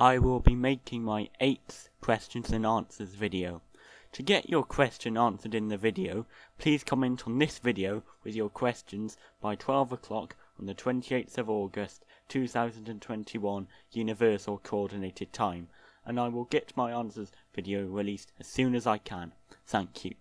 I will be making my 8th questions and answers video. To get your question answered in the video, please comment on this video with your questions by 12 o'clock on the 28th of August 2021 Universal Coordinated Time, and I will get my answers video released as soon as I can. Thank you.